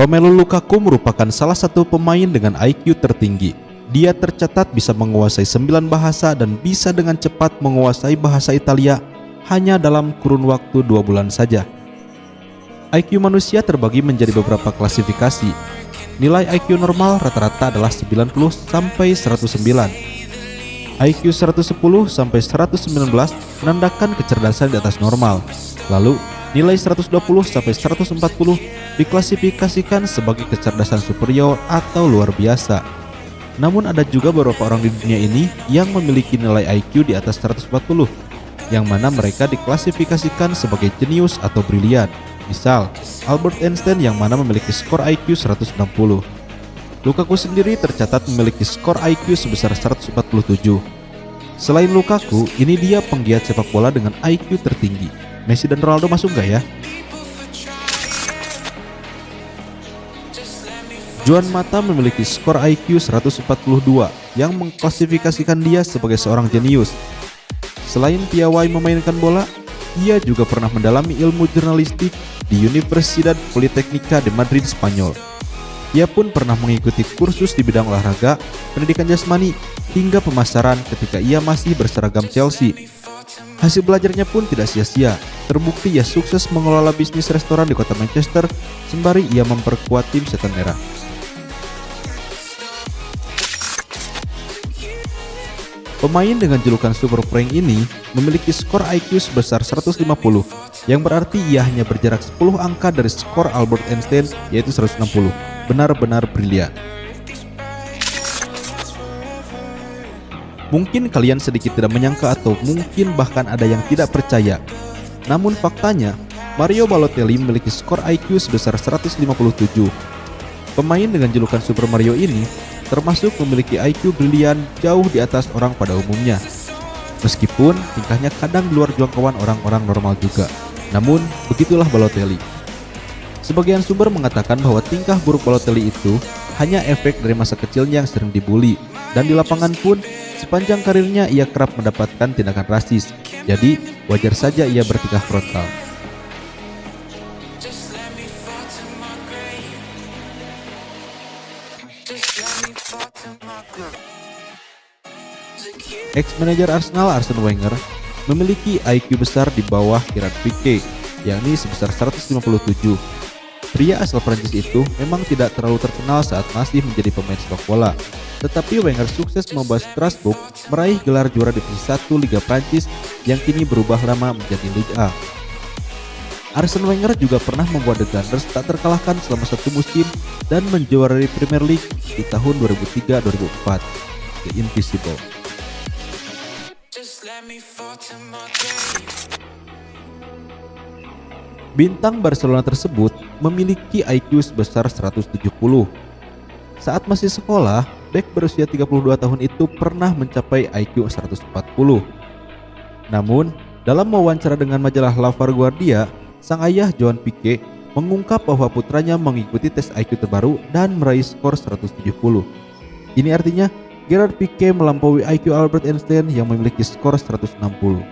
Romelu Lukaku merupakan salah satu pemain dengan IQ tertinggi. Dia tercatat bisa menguasai 9 bahasa dan bisa dengan cepat menguasai bahasa Italia hanya dalam kurun waktu dua bulan saja. IQ manusia terbagi menjadi beberapa klasifikasi. Nilai IQ normal rata-rata adalah 90 sampai 109. IQ 110 sampai 119 menandakan kecerdasan di atas normal. Lalu, nilai 120 sampai 140 diklasifikasikan sebagai kecerdasan superior atau luar biasa. Namun ada juga beberapa orang di dunia ini yang memiliki nilai IQ di atas 140, yang mana mereka diklasifikasikan sebagai jenius atau brilian. Misal, Albert Einstein yang mana memiliki skor IQ 160. Lukaku sendiri tercatat memiliki skor IQ sebesar 147. Selain Lukaku, ini dia penggiat sepak bola dengan IQ tertinggi. Messi dan Ronaldo masuk gak ya? Juan Mata memiliki skor IQ 142 yang mengklasifikasikan dia sebagai seorang jenius. Selain piawai memainkan bola, ia juga pernah mendalami ilmu jurnalistik di Universidad Politécnica de Madrid, Spanyol. Ia pun pernah mengikuti kursus di bidang olahraga, pendidikan jasmani, hingga pemasaran ketika ia masih berseragam Chelsea. Hasil belajarnya pun tidak sia-sia, terbukti ia sukses mengelola bisnis restoran di kota Manchester, sembari ia memperkuat tim setan merah. Pemain dengan julukan Super Prank ini memiliki skor IQ sebesar 150, yang berarti ia hanya berjarak 10 angka dari skor Albert Einstein yaitu 160. Benar-benar brilian. Mungkin kalian sedikit tidak menyangka atau mungkin bahkan ada yang tidak percaya. Namun faktanya, Mario Balotelli memiliki skor IQ sebesar 157. Pemain dengan julukan Super Mario ini termasuk memiliki IQ brilian jauh di atas orang pada umumnya. Meskipun tingkahnya kadang di luar jangkauan orang-orang normal juga. Namun, begitulah Balotelli. Sebagian sumber mengatakan bahwa tingkah buruk Balotelli itu hanya efek dari masa kecilnya yang sering dibully. Dan di lapangan pun, sepanjang karirnya ia kerap mendapatkan tindakan rasis. Jadi, wajar saja ia bertingkah frontal. Ex-manajer Arsenal Arsene Wenger memiliki IQ besar di bawah Gerard Pique, yakni sebesar 157. Pria asal Prancis itu memang tidak terlalu terkenal saat masih menjadi pemain sepak bola, tetapi Wenger sukses membawa Strasbourg meraih gelar juara divisi 1 Liga Prancis yang kini berubah nama menjadi Liga A. Arsene Wenger juga pernah membuat The Gunners tak terkalahkan selama satu musim dan menjuarai Premier League di tahun 2003-2004, The Invisible. Bintang Barcelona tersebut memiliki IQ sebesar 170. Saat masih sekolah, Beck berusia 32 tahun itu pernah mencapai IQ 140. Namun, dalam wawancara dengan majalah La Vanguardia, sang ayah Joan Pique mengungkap bahwa putranya mengikuti tes IQ terbaru dan meraih skor 170. Ini artinya Gerard Pique melampaui IQ Albert Einstein yang memiliki skor 160.